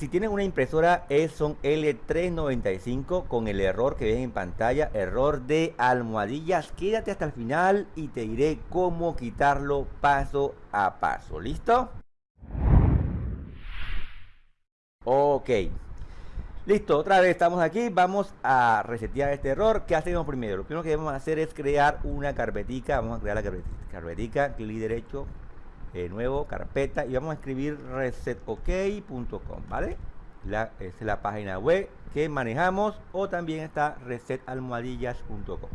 si tienen una impresora son L395 con el error que ven en pantalla, error de almohadillas. Quédate hasta el final y te diré cómo quitarlo paso a paso. ¿Listo? Ok. Listo, otra vez estamos aquí. Vamos a resetear este error. ¿Qué hacemos primero? Lo primero que debemos hacer es crear una carpetica. Vamos a crear la. Carpetica, clic derecho, de nuevo, carpeta. Y vamos a escribir resetok.com, ¿vale? La, es la página web que manejamos. O también está resetalmohadillas.com.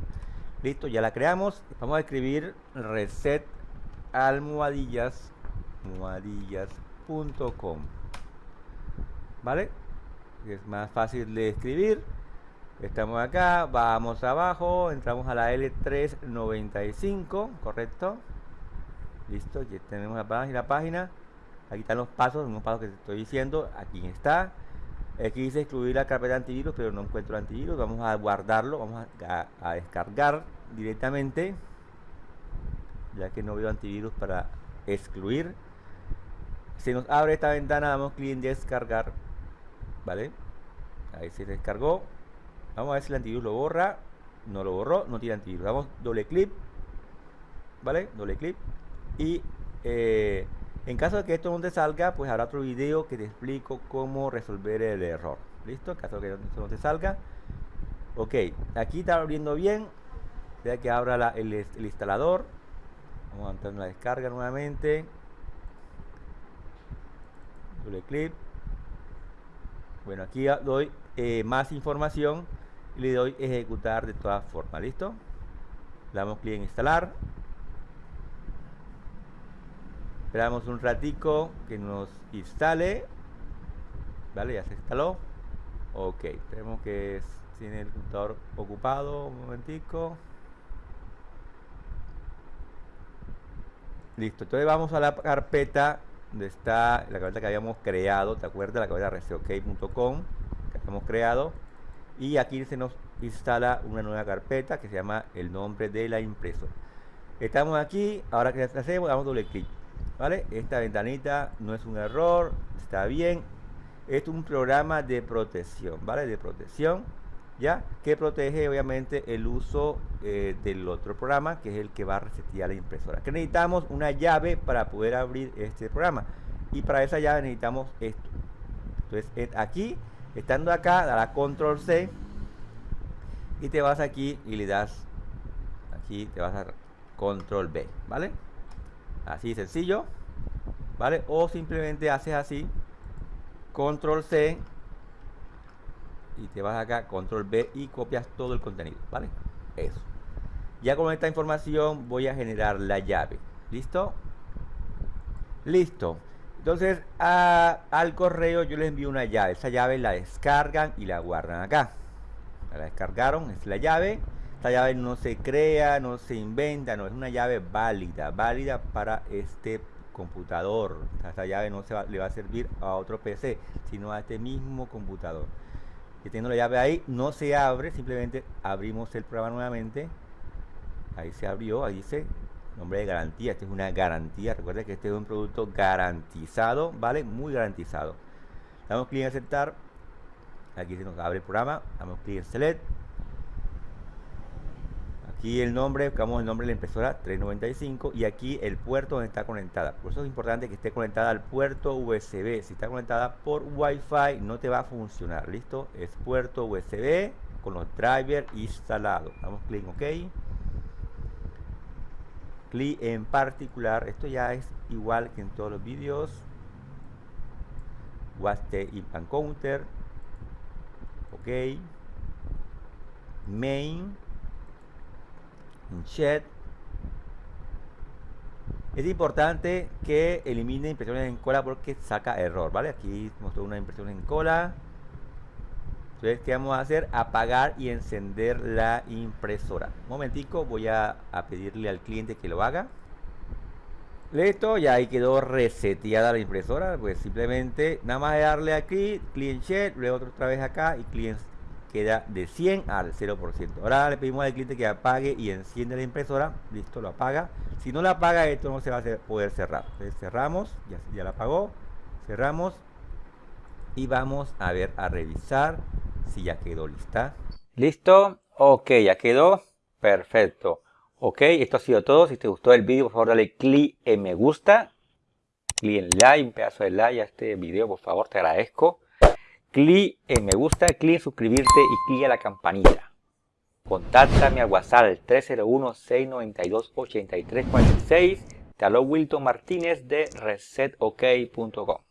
Listo, ya la creamos. Vamos a escribir resetalmohadillas.com. ¿Vale? es más fácil de escribir. Estamos acá, vamos abajo, entramos a la L395, ¿correcto? Listo, ya tenemos la página, página. Aquí están los pasos, unos pasos que te estoy diciendo. Aquí está. Aquí dice excluir la carpeta antivirus, pero no encuentro antivirus. Vamos a guardarlo, vamos a, descargar directamente. Ya que no veo antivirus para excluir. Se nos abre esta ventana, damos clic en descargar ¿vale? Ahí se descargó. Vamos a ver si el antivirus lo borra. No lo borró, no tiene antivirus. Damos doble clic, ¿vale? Doble clic. Y eh, en caso de que esto no te salga, pues habrá otro video que te explico cómo resolver el error. ¿Listo? En caso de que esto no te salga. Ok, aquí está abriendo bien. Ya que abra el, el instalador. Vamos a entrar en la descarga nuevamente. Doble clic bueno, aquí doy eh, más información y le doy ejecutar de todas formas, ¿listo? Le damos clic en instalar. Esperamos un ratico que nos instale. Vale, ya se instaló. Ok, tenemos que tiene el computador ocupado. Un momentico. Listo, entonces vamos a la carpeta donde está la carpeta que habíamos creado, ¿te acuerdas? La carpeta reseok.com que habíamos creado. Y aquí se nos instala una nueva carpeta que se llama el nombre de la impresora. Estamos aquí, ahora que hacemos, damos doble clic. ¿Vale? Esta ventanita no es un error, está bien. es un programa de protección, ¿vale? De protección ¿ya? Que protege obviamente el uso eh, del otro programa, que es el que va a resetear la impresora. Que necesitamos una llave para poder abrir este programa. Y para esa llave necesitamos esto. Entonces, aquí, estando acá, dará control C y te vas aquí y le das aquí, te vas a control B, ¿vale? Así sencillo, ¿vale? O simplemente haces así, control C y te vas acá, control B y copias todo el contenido, ¿vale? Eso. Ya con esta información voy a generar la llave. ¿Listo? Listo. Entonces al correo yo les envío una llave. Esa llave la descargan y la guardan acá. La descargaron, es la llave. Esta llave no se crea, no se inventa, no es una llave válida, válida para este computador. Esta llave no se le va a servir a otro PC, sino a este mismo computador que teniendo la llave ahí, no se abre, simplemente abrimos el programa nuevamente. Ahí se abrió, ahí dice nombre de garantía. Esta es una garantía. Recuerda que este es un producto garantizado, ¿vale? Muy garantizado. Damos clic en aceptar. Aquí se nos abre el programa. Damos clic en select Aquí el nombre, buscamos el nombre de la impresora 395 y aquí el puerto donde está conectada. Por eso es importante que esté conectada al puerto USB. Si está conectada por Wi-Fi no te va a funcionar. ¿Listo? Es puerto USB con los drivers instalados. Damos clic en OK. Clic en particular. Esto ya es igual que en todos los vídeos. WAST IPAN Counter. OK. Main Shed. Es importante que elimine impresiones en cola porque saca error, ¿vale? Aquí mostró una impresión en cola. Entonces, ¿qué vamos a hacer? Apagar y encender la impresora. Un momentico, voy a, pedirle al cliente que lo haga. Listo, ya ahí quedó reseteada la impresora. Pues simplemente nada más darle aquí, client luego otra vez acá y client queda de 100 al 0%. Ahora le pedimos al cliente que apague y enciende la impresora. Listo, lo apaga. Si no la apaga, esto no se va a poder cerrar. cerramos, ya, ya la apagó. Cerramos. y vamos a ver a revisar si ya quedó lista. ¿Listo? Ok, ya quedó. Perfecto. Ok, esto ha sido todo. Si te gustó el vídeo, por favor dale clic en me gusta. Clic en like, un pedazo de like a este video, por favor, te agradezco. Clic en me gusta, clic en suscribirte y clic en la campanita. Contáctame al WhatsApp al 301-692-8346. Te Wilton Martínez de resetok.com.